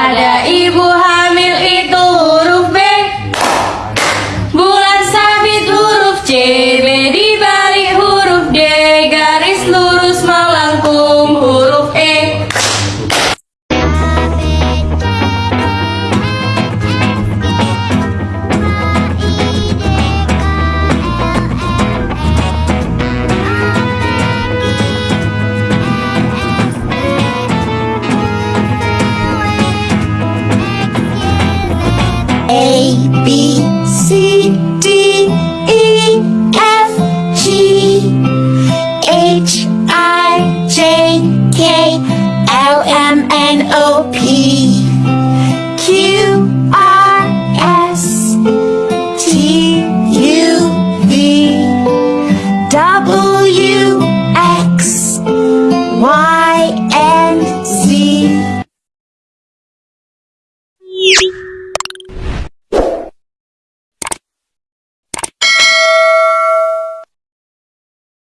Para K L M N O P